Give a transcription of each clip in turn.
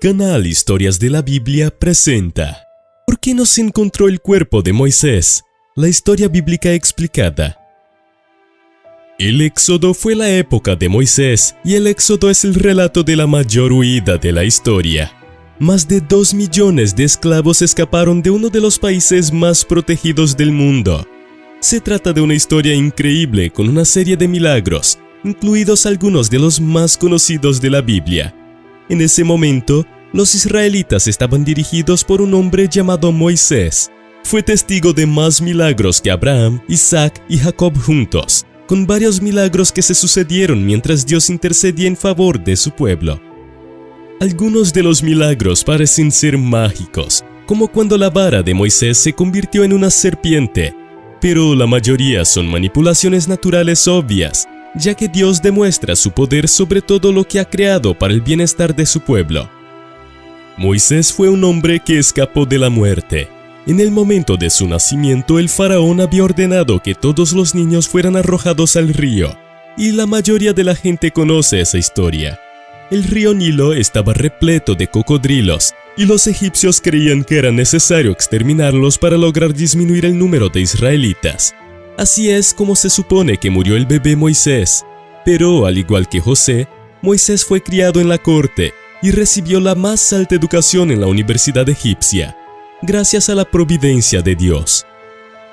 Canal Historias de la Biblia presenta ¿Por qué no se encontró el cuerpo de Moisés? La historia bíblica explicada. El Éxodo fue la época de Moisés y el Éxodo es el relato de la mayor huida de la historia. Más de dos millones de esclavos escaparon de uno de los países más protegidos del mundo. Se trata de una historia increíble con una serie de milagros, incluidos algunos de los más conocidos de la Biblia. En ese momento, los israelitas estaban dirigidos por un hombre llamado Moisés. Fue testigo de más milagros que Abraham, Isaac y Jacob juntos, con varios milagros que se sucedieron mientras Dios intercedía en favor de su pueblo. Algunos de los milagros parecen ser mágicos, como cuando la vara de Moisés se convirtió en una serpiente, pero la mayoría son manipulaciones naturales obvias, ya que Dios demuestra su poder sobre todo lo que ha creado para el bienestar de su pueblo. Moisés fue un hombre que escapó de la muerte. En el momento de su nacimiento el faraón había ordenado que todos los niños fueran arrojados al río, y la mayoría de la gente conoce esa historia. El río Nilo estaba repleto de cocodrilos, y los egipcios creían que era necesario exterminarlos para lograr disminuir el número de israelitas. Así es como se supone que murió el bebé Moisés. Pero, al igual que José, Moisés fue criado en la corte y recibió la más alta educación en la Universidad Egipcia, gracias a la providencia de Dios.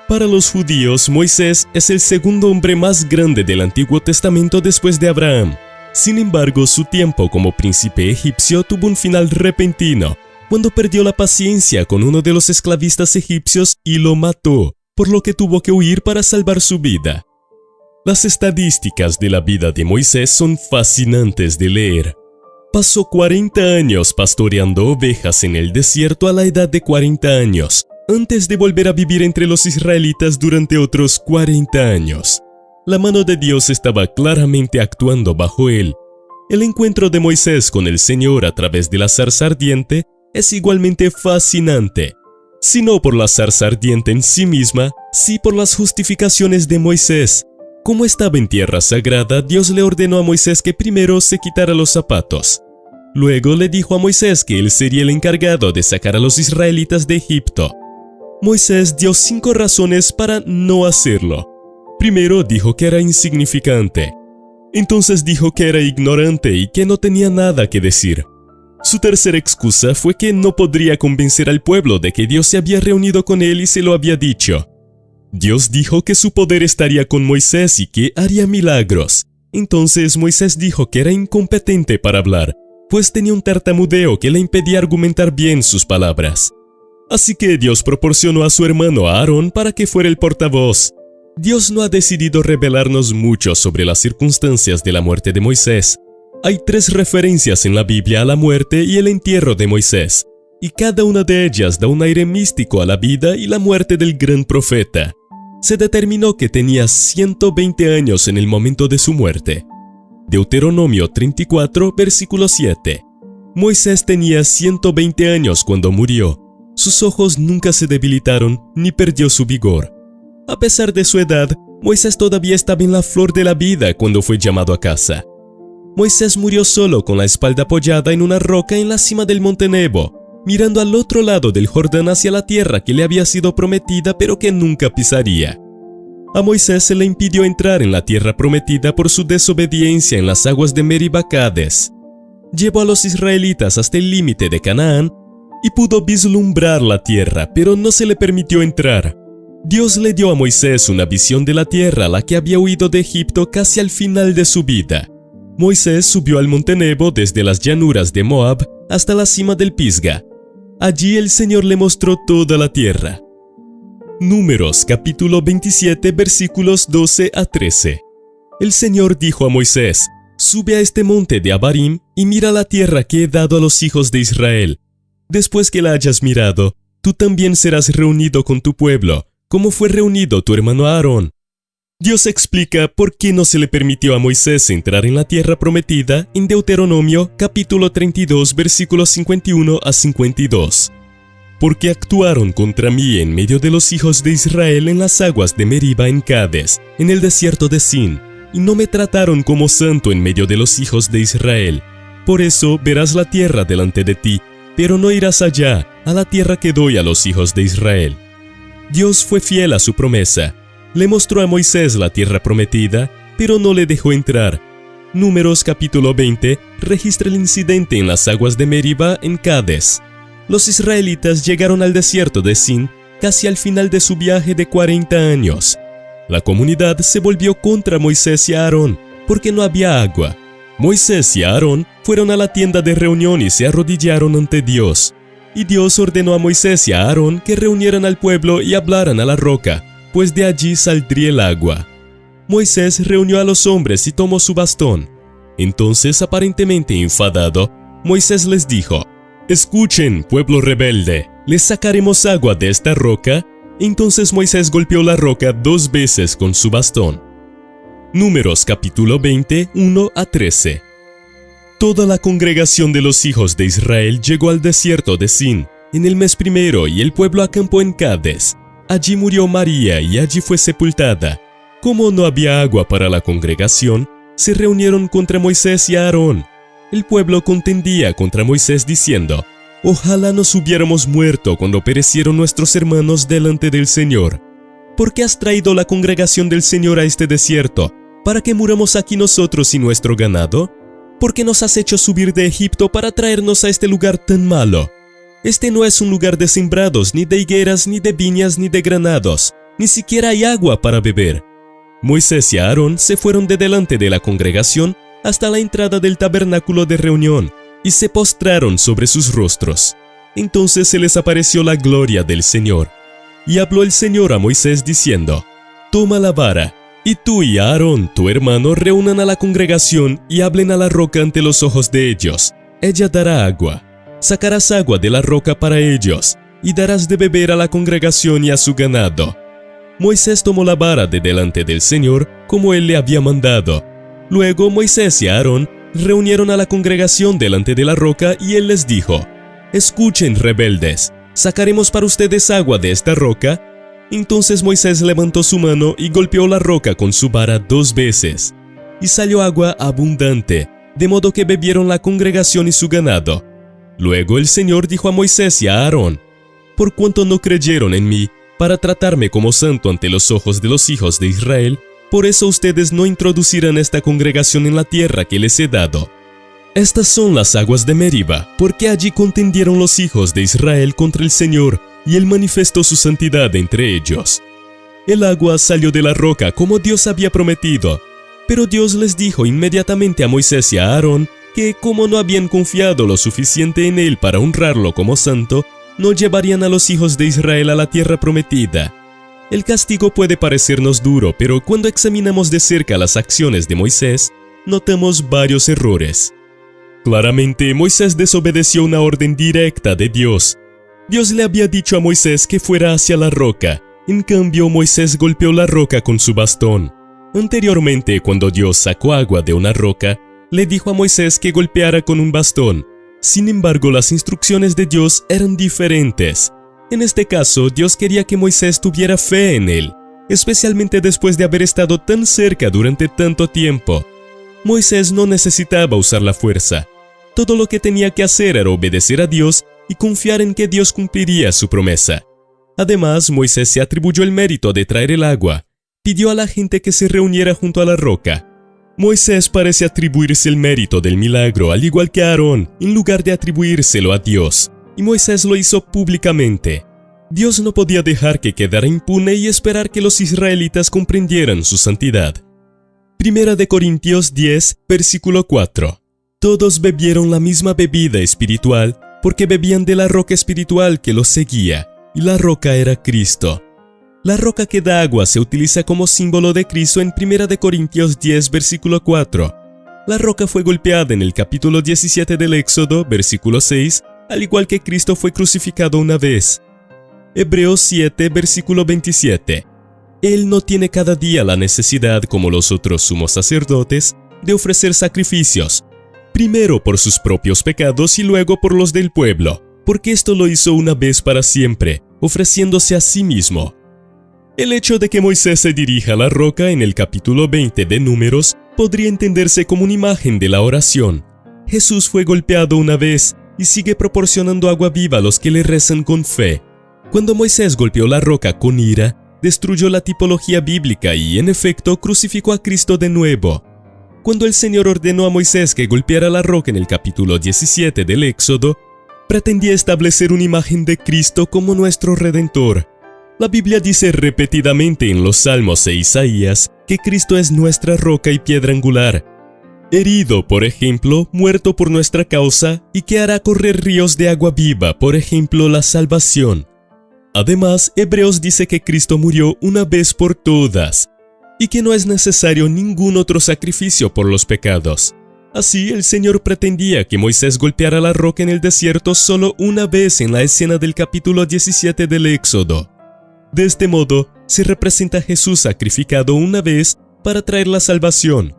Para los judíos, Moisés es el segundo hombre más grande del Antiguo Testamento después de Abraham. Sin embargo, su tiempo como príncipe egipcio tuvo un final repentino, cuando perdió la paciencia con uno de los esclavistas egipcios y lo mató, por lo que tuvo que huir para salvar su vida. Las estadísticas de la vida de Moisés son fascinantes de leer. Pasó 40 años pastoreando ovejas en el desierto a la edad de 40 años, antes de volver a vivir entre los israelitas durante otros 40 años. La mano de Dios estaba claramente actuando bajo él. El encuentro de Moisés con el Señor a través de la zarza ardiente es igualmente fascinante, si no por la zarza ardiente en sí misma, sí por las justificaciones de Moisés. Como estaba en tierra sagrada, Dios le ordenó a Moisés que primero se quitara los zapatos. Luego le dijo a Moisés que él sería el encargado de sacar a los israelitas de Egipto. Moisés dio cinco razones para no hacerlo. Primero dijo que era insignificante. Entonces dijo que era ignorante y que no tenía nada que decir. Su tercera excusa fue que no podría convencer al pueblo de que Dios se había reunido con él y se lo había dicho. Dios dijo que su poder estaría con Moisés y que haría milagros. Entonces Moisés dijo que era incompetente para hablar, pues tenía un tartamudeo que le impedía argumentar bien sus palabras. Así que Dios proporcionó a su hermano Aarón para que fuera el portavoz. Dios no ha decidido revelarnos mucho sobre las circunstancias de la muerte de Moisés, hay tres referencias en la Biblia a la muerte y el entierro de Moisés, y cada una de ellas da un aire místico a la vida y la muerte del gran profeta. Se determinó que tenía 120 años en el momento de su muerte. Deuteronomio 34, versículo 7. Moisés tenía 120 años cuando murió. Sus ojos nunca se debilitaron ni perdió su vigor. A pesar de su edad, Moisés todavía estaba en la flor de la vida cuando fue llamado a casa. Moisés murió solo con la espalda apoyada en una roca en la cima del monte Nebo, mirando al otro lado del Jordán hacia la tierra que le había sido prometida pero que nunca pisaría. A Moisés se le impidió entrar en la tierra prometida por su desobediencia en las aguas de Meribacades. Llevó a los israelitas hasta el límite de Canaán y pudo vislumbrar la tierra, pero no se le permitió entrar. Dios le dio a Moisés una visión de la tierra a la que había huido de Egipto casi al final de su vida. Moisés subió al monte Nebo desde las llanuras de Moab hasta la cima del Pisga. Allí el Señor le mostró toda la tierra. Números capítulo 27 versículos 12 a 13. El Señor dijo a Moisés, Sube a este monte de Abarim y mira la tierra que he dado a los hijos de Israel. Después que la hayas mirado, tú también serás reunido con tu pueblo, como fue reunido tu hermano Aarón. Dios explica por qué no se le permitió a Moisés entrar en la tierra prometida en Deuteronomio capítulo 32 versículos 51 a 52. Porque actuaron contra mí en medio de los hijos de Israel en las aguas de Meriba en Cades, en el desierto de Sin, y no me trataron como santo en medio de los hijos de Israel. Por eso verás la tierra delante de ti, pero no irás allá, a la tierra que doy a los hijos de Israel. Dios fue fiel a su promesa. Le mostró a Moisés la tierra prometida, pero no le dejó entrar. Números capítulo 20 registra el incidente en las aguas de Meriba en Cádiz. Los israelitas llegaron al desierto de Sin casi al final de su viaje de 40 años. La comunidad se volvió contra Moisés y Aarón porque no había agua. Moisés y Aarón fueron a la tienda de reunión y se arrodillaron ante Dios. Y Dios ordenó a Moisés y a Aarón que reunieran al pueblo y hablaran a la roca, pues de allí saldría el agua. Moisés reunió a los hombres y tomó su bastón. Entonces, aparentemente enfadado, Moisés les dijo, Escuchen, pueblo rebelde, ¿les sacaremos agua de esta roca? Entonces Moisés golpeó la roca dos veces con su bastón. Números capítulo 20, 1 a 13. Toda la congregación de los hijos de Israel llegó al desierto de Sin en el mes primero y el pueblo acampó en Cádiz. Allí murió María y allí fue sepultada. Como no había agua para la congregación, se reunieron contra Moisés y Aarón. El pueblo contendía contra Moisés diciendo, Ojalá nos hubiéramos muerto cuando perecieron nuestros hermanos delante del Señor. ¿Por qué has traído la congregación del Señor a este desierto? ¿Para que muramos aquí nosotros y nuestro ganado? ¿Por qué nos has hecho subir de Egipto para traernos a este lugar tan malo? Este no es un lugar de sembrados, ni de higueras, ni de viñas, ni de granados. Ni siquiera hay agua para beber. Moisés y Aarón se fueron de delante de la congregación hasta la entrada del tabernáculo de reunión y se postraron sobre sus rostros. Entonces se les apareció la gloria del Señor. Y habló el Señor a Moisés diciendo, Toma la vara, y tú y Aarón, tu hermano, reúnan a la congregación y hablen a la roca ante los ojos de ellos. Ella dará agua. Sacarás agua de la roca para ellos, y darás de beber a la congregación y a su ganado. Moisés tomó la vara de delante del Señor, como él le había mandado. Luego Moisés y Aarón reunieron a la congregación delante de la roca y él les dijo, Escuchen, rebeldes, ¿sacaremos para ustedes agua de esta roca? Entonces Moisés levantó su mano y golpeó la roca con su vara dos veces, y salió agua abundante, de modo que bebieron la congregación y su ganado. Luego el Señor dijo a Moisés y a Aarón, Por cuanto no creyeron en mí, para tratarme como santo ante los ojos de los hijos de Israel, por eso ustedes no introducirán esta congregación en la tierra que les he dado. Estas son las aguas de Meriba, porque allí contendieron los hijos de Israel contra el Señor, y él manifestó su santidad entre ellos. El agua salió de la roca como Dios había prometido, pero Dios les dijo inmediatamente a Moisés y a Aarón que como no habían confiado lo suficiente en él para honrarlo como santo, no llevarían a los hijos de Israel a la tierra prometida. El castigo puede parecernos duro, pero cuando examinamos de cerca las acciones de Moisés, notamos varios errores. Claramente, Moisés desobedeció una orden directa de Dios, Dios le había dicho a Moisés que fuera hacia la roca, en cambio Moisés golpeó la roca con su bastón. Anteriormente, cuando Dios sacó agua de una roca, le dijo a Moisés que golpeara con un bastón. Sin embargo, las instrucciones de Dios eran diferentes. En este caso, Dios quería que Moisés tuviera fe en él, especialmente después de haber estado tan cerca durante tanto tiempo. Moisés no necesitaba usar la fuerza. Todo lo que tenía que hacer era obedecer a Dios y confiar en que Dios cumpliría su promesa. Además, Moisés se atribuyó el mérito de traer el agua. Pidió a la gente que se reuniera junto a la roca. Moisés parece atribuirse el mérito del milagro al igual que Aarón, en lugar de atribuírselo a Dios. Y Moisés lo hizo públicamente. Dios no podía dejar que quedara impune y esperar que los israelitas comprendieran su santidad. Primera de Corintios 10, versículo 4. Todos bebieron la misma bebida espiritual porque bebían de la roca espiritual que los seguía, y la roca era Cristo. La roca que da agua se utiliza como símbolo de Cristo en 1 Corintios 10, versículo 4. La roca fue golpeada en el capítulo 17 del Éxodo, versículo 6, al igual que Cristo fue crucificado una vez. Hebreos 7, versículo 27. Él no tiene cada día la necesidad, como los otros sumos sacerdotes, de ofrecer sacrificios, primero por sus propios pecados y luego por los del pueblo, porque esto lo hizo una vez para siempre, ofreciéndose a sí mismo. El hecho de que Moisés se dirija a la roca en el capítulo 20 de Números podría entenderse como una imagen de la oración. Jesús fue golpeado una vez y sigue proporcionando agua viva a los que le rezan con fe. Cuando Moisés golpeó la roca con ira, destruyó la tipología bíblica y, en efecto, crucificó a Cristo de nuevo. Cuando el Señor ordenó a Moisés que golpeara la roca en el capítulo 17 del Éxodo, pretendía establecer una imagen de Cristo como nuestro Redentor. La Biblia dice repetidamente en los Salmos e Isaías que Cristo es nuestra roca y piedra angular, herido, por ejemplo, muerto por nuestra causa y que hará correr ríos de agua viva, por ejemplo, la salvación. Además, Hebreos dice que Cristo murió una vez por todas y que no es necesario ningún otro sacrificio por los pecados. Así, el Señor pretendía que Moisés golpeara la roca en el desierto solo una vez en la escena del capítulo 17 del Éxodo. De este modo, se representa a Jesús sacrificado una vez para traer la salvación.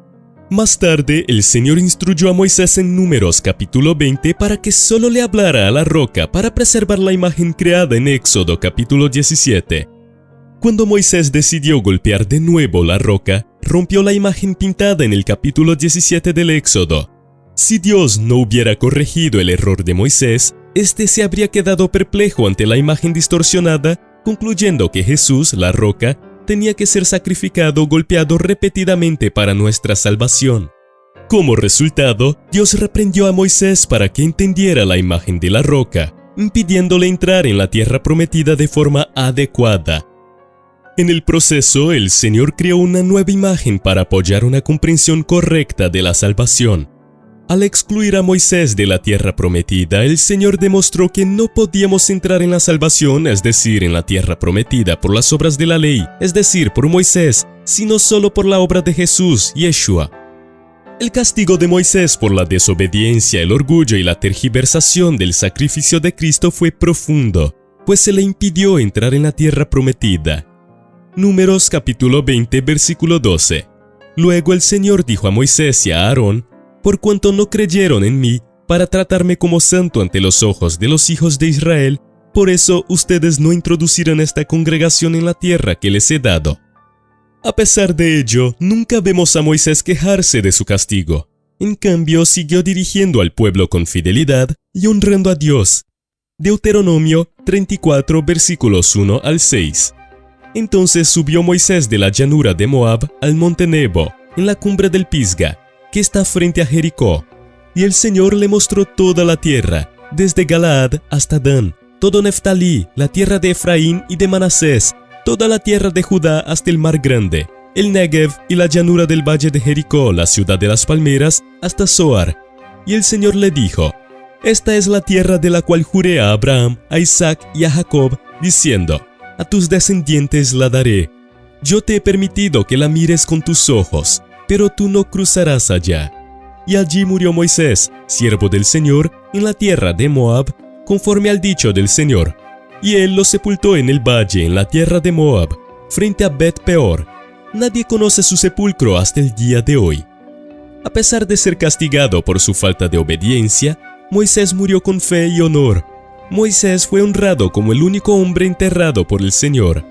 Más tarde, el Señor instruyó a Moisés en Números capítulo 20 para que solo le hablara a la roca para preservar la imagen creada en Éxodo capítulo 17. Cuando Moisés decidió golpear de nuevo la roca, rompió la imagen pintada en el capítulo 17 del Éxodo. Si Dios no hubiera corregido el error de Moisés, éste se habría quedado perplejo ante la imagen distorsionada, concluyendo que Jesús, la roca, tenía que ser sacrificado golpeado repetidamente para nuestra salvación. Como resultado, Dios reprendió a Moisés para que entendiera la imagen de la roca, impidiéndole entrar en la tierra prometida de forma adecuada. En el proceso, el Señor creó una nueva imagen para apoyar una comprensión correcta de la salvación. Al excluir a Moisés de la tierra prometida, el Señor demostró que no podíamos entrar en la salvación, es decir, en la tierra prometida por las obras de la ley, es decir, por Moisés, sino solo por la obra de Jesús, Yeshua. El castigo de Moisés por la desobediencia, el orgullo y la tergiversación del sacrificio de Cristo fue profundo, pues se le impidió entrar en la tierra prometida. Números capítulo 20 versículo 12. Luego el Señor dijo a Moisés y a Aarón, por cuanto no creyeron en mí, para tratarme como santo ante los ojos de los hijos de Israel, por eso ustedes no introducirán esta congregación en la tierra que les he dado. A pesar de ello, nunca vemos a Moisés quejarse de su castigo. En cambio, siguió dirigiendo al pueblo con fidelidad y honrando a Dios. Deuteronomio 34 versículos 1 al 6. Entonces subió Moisés de la llanura de Moab al monte Nebo, en la cumbre del Pisga, que está frente a Jericó. Y el Señor le mostró toda la tierra, desde Galaad hasta Dan, todo Neftalí, la tierra de Efraín y de Manasés, toda la tierra de Judá hasta el mar grande, el Negev y la llanura del valle de Jericó, la ciudad de las palmeras, hasta Zoar. Y el Señor le dijo, Esta es la tierra de la cual juré a Abraham, a Isaac y a Jacob, diciendo, a tus descendientes la daré. Yo te he permitido que la mires con tus ojos, pero tú no cruzarás allá. Y allí murió Moisés, siervo del Señor, en la tierra de Moab, conforme al dicho del Señor. Y él lo sepultó en el valle, en la tierra de Moab, frente a Bet Peor. Nadie conoce su sepulcro hasta el día de hoy. A pesar de ser castigado por su falta de obediencia, Moisés murió con fe y honor, Moisés fue honrado como el único hombre enterrado por el Señor.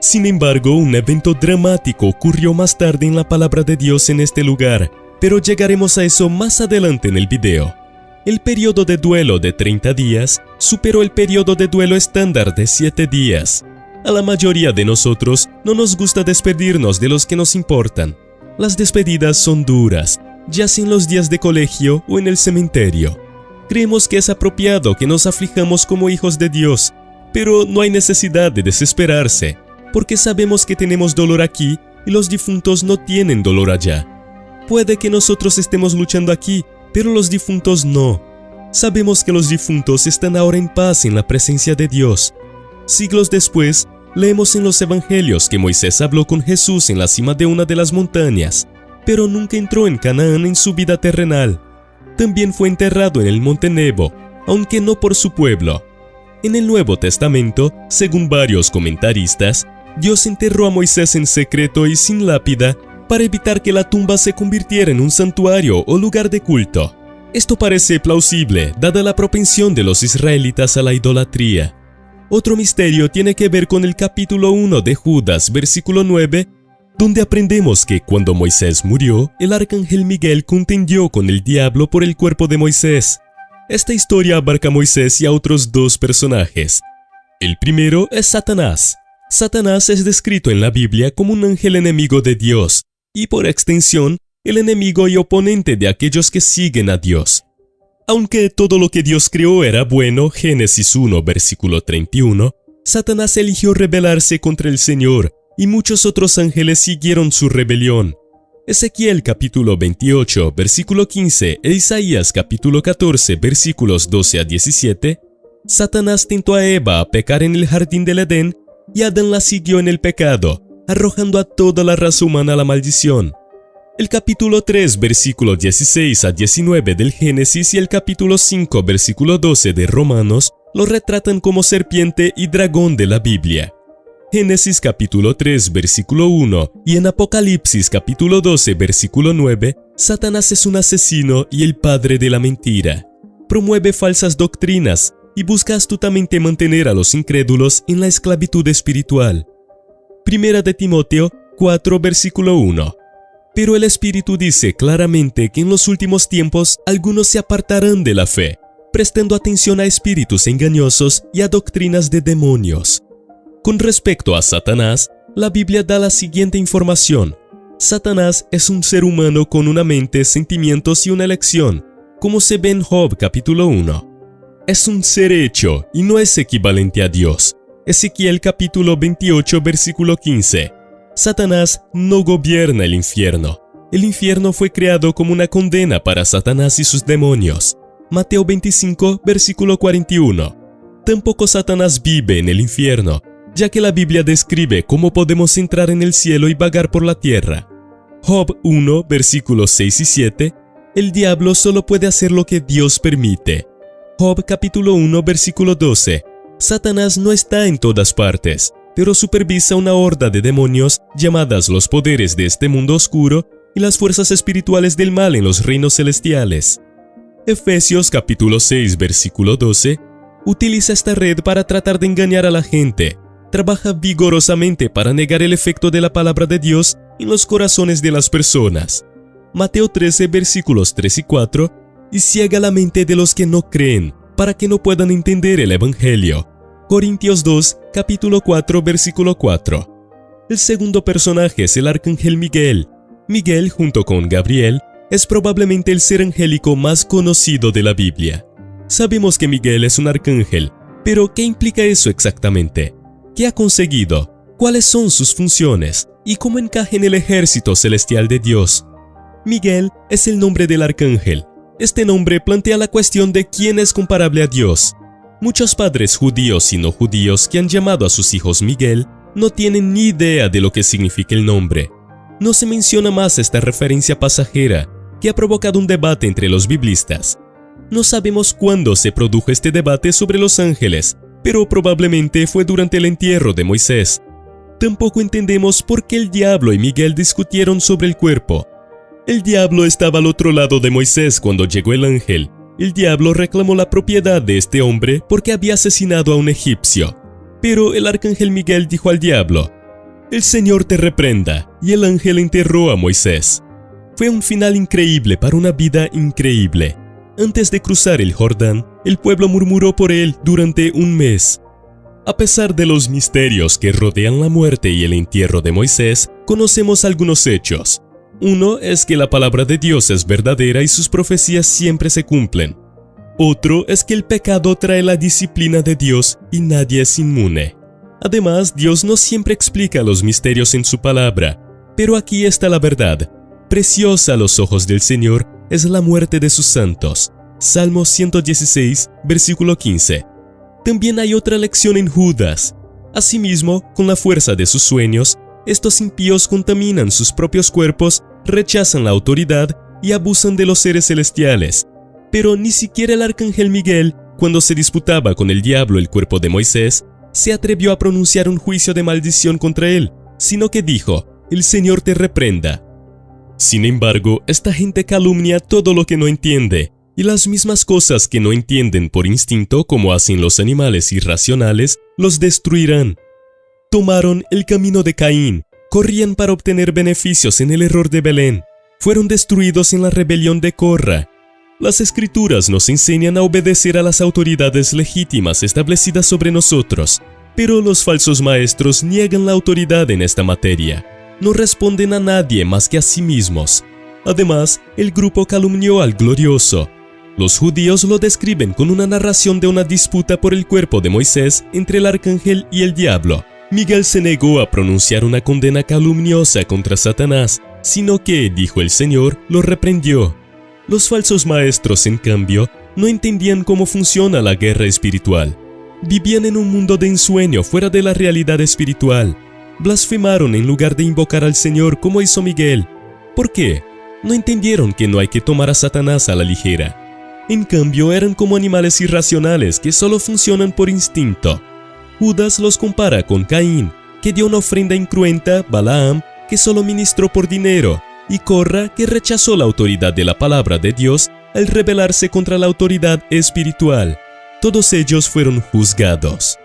Sin embargo, un evento dramático ocurrió más tarde en la palabra de Dios en este lugar, pero llegaremos a eso más adelante en el video. El periodo de duelo de 30 días superó el periodo de duelo estándar de 7 días. A la mayoría de nosotros no nos gusta despedirnos de los que nos importan. Las despedidas son duras, ya sea en los días de colegio o en el cementerio. Creemos que es apropiado que nos aflijamos como hijos de Dios, pero no hay necesidad de desesperarse, porque sabemos que tenemos dolor aquí y los difuntos no tienen dolor allá. Puede que nosotros estemos luchando aquí, pero los difuntos no. Sabemos que los difuntos están ahora en paz en la presencia de Dios. Siglos después, leemos en los evangelios que Moisés habló con Jesús en la cima de una de las montañas, pero nunca entró en Canaán en su vida terrenal también fue enterrado en el monte Nebo, aunque no por su pueblo. En el Nuevo Testamento, según varios comentaristas, Dios enterró a Moisés en secreto y sin lápida para evitar que la tumba se convirtiera en un santuario o lugar de culto. Esto parece plausible, dada la propensión de los israelitas a la idolatría. Otro misterio tiene que ver con el capítulo 1 de Judas, versículo 9, donde aprendemos que cuando Moisés murió, el arcángel Miguel contendió con el diablo por el cuerpo de Moisés. Esta historia abarca a Moisés y a otros dos personajes. El primero es Satanás. Satanás es descrito en la Biblia como un ángel enemigo de Dios, y por extensión, el enemigo y oponente de aquellos que siguen a Dios. Aunque todo lo que Dios creó era bueno, Génesis 1, versículo 31, Satanás eligió rebelarse contra el Señor, y muchos otros ángeles siguieron su rebelión. Ezequiel capítulo 28, versículo 15 e Isaías capítulo 14, versículos 12 a 17, Satanás tentó a Eva a pecar en el jardín del Edén y Adán la siguió en el pecado, arrojando a toda la raza humana la maldición. El capítulo 3, versículo 16 a 19 del Génesis y el capítulo 5, versículo 12 de Romanos lo retratan como serpiente y dragón de la Biblia. Génesis capítulo 3, versículo 1 y en Apocalipsis capítulo 12, versículo 9, Satanás es un asesino y el padre de la mentira. Promueve falsas doctrinas y busca astutamente mantener a los incrédulos en la esclavitud espiritual. Primera de Timoteo 4, versículo 1. Pero el Espíritu dice claramente que en los últimos tiempos algunos se apartarán de la fe, prestando atención a espíritus engañosos y a doctrinas de demonios. Con respecto a Satanás, la Biblia da la siguiente información. Satanás es un ser humano con una mente, sentimientos y una elección, como se ve en Job capítulo 1. Es un ser hecho y no es equivalente a Dios. Ezequiel capítulo 28 versículo 15. Satanás no gobierna el infierno. El infierno fue creado como una condena para Satanás y sus demonios. Mateo 25, versículo 41. Tampoco Satanás vive en el infierno, ya que la Biblia describe cómo podemos entrar en el cielo y vagar por la tierra. Job 1, versículos 6 y 7. El diablo solo puede hacer lo que Dios permite. Job capítulo 1, versículo 12. Satanás no está en todas partes pero supervisa una horda de demonios llamadas los poderes de este mundo oscuro y las fuerzas espirituales del mal en los reinos celestiales. Efesios capítulo 6 versículo 12 utiliza esta red para tratar de engañar a la gente. Trabaja vigorosamente para negar el efecto de la palabra de Dios en los corazones de las personas. Mateo 13 versículos 3 y 4 y ciega la mente de los que no creen para que no puedan entender el Evangelio. Corintios 2, capítulo 4, versículo 4. El segundo personaje es el arcángel Miguel. Miguel, junto con Gabriel, es probablemente el ser angélico más conocido de la Biblia. Sabemos que Miguel es un arcángel, pero ¿qué implica eso exactamente? ¿Qué ha conseguido? ¿Cuáles son sus funciones? ¿Y cómo encaja en el ejército celestial de Dios? Miguel es el nombre del arcángel. Este nombre plantea la cuestión de quién es comparable a Dios. Muchos padres judíos y no judíos que han llamado a sus hijos Miguel no tienen ni idea de lo que significa el nombre. No se menciona más esta referencia pasajera que ha provocado un debate entre los biblistas. No sabemos cuándo se produjo este debate sobre los ángeles, pero probablemente fue durante el entierro de Moisés. Tampoco entendemos por qué el diablo y Miguel discutieron sobre el cuerpo. El diablo estaba al otro lado de Moisés cuando llegó el ángel, el diablo reclamó la propiedad de este hombre porque había asesinado a un egipcio. Pero el arcángel Miguel dijo al diablo, El Señor te reprenda, y el ángel enterró a Moisés. Fue un final increíble para una vida increíble. Antes de cruzar el Jordán, el pueblo murmuró por él durante un mes. A pesar de los misterios que rodean la muerte y el entierro de Moisés, conocemos algunos hechos. Uno es que la palabra de Dios es verdadera y sus profecías siempre se cumplen. Otro es que el pecado trae la disciplina de Dios y nadie es inmune. Además, Dios no siempre explica los misterios en su palabra, pero aquí está la verdad. Preciosa a los ojos del Señor es la muerte de sus santos. Salmo 116, versículo 15. También hay otra lección en Judas. Asimismo, con la fuerza de sus sueños, estos impíos contaminan sus propios cuerpos rechazan la autoridad y abusan de los seres celestiales. Pero ni siquiera el arcángel Miguel, cuando se disputaba con el diablo el cuerpo de Moisés, se atrevió a pronunciar un juicio de maldición contra él, sino que dijo, el Señor te reprenda. Sin embargo, esta gente calumnia todo lo que no entiende, y las mismas cosas que no entienden por instinto como hacen los animales irracionales, los destruirán. Tomaron el camino de Caín, corrían para obtener beneficios en el error de Belén, fueron destruidos en la rebelión de Corra. Las escrituras nos enseñan a obedecer a las autoridades legítimas establecidas sobre nosotros, pero los falsos maestros niegan la autoridad en esta materia. No responden a nadie más que a sí mismos. Además, el grupo calumnió al glorioso. Los judíos lo describen con una narración de una disputa por el cuerpo de Moisés entre el arcángel y el diablo. Miguel se negó a pronunciar una condena calumniosa contra Satanás, sino que, dijo el Señor, lo reprendió. Los falsos maestros, en cambio, no entendían cómo funciona la guerra espiritual. Vivían en un mundo de ensueño fuera de la realidad espiritual. Blasfemaron en lugar de invocar al Señor como hizo Miguel. ¿Por qué? No entendieron que no hay que tomar a Satanás a la ligera. En cambio, eran como animales irracionales que solo funcionan por instinto. Judas los compara con Caín, que dio una ofrenda incruenta, Balaam, que solo ministró por dinero, y Corra, que rechazó la autoridad de la palabra de Dios al rebelarse contra la autoridad espiritual. Todos ellos fueron juzgados.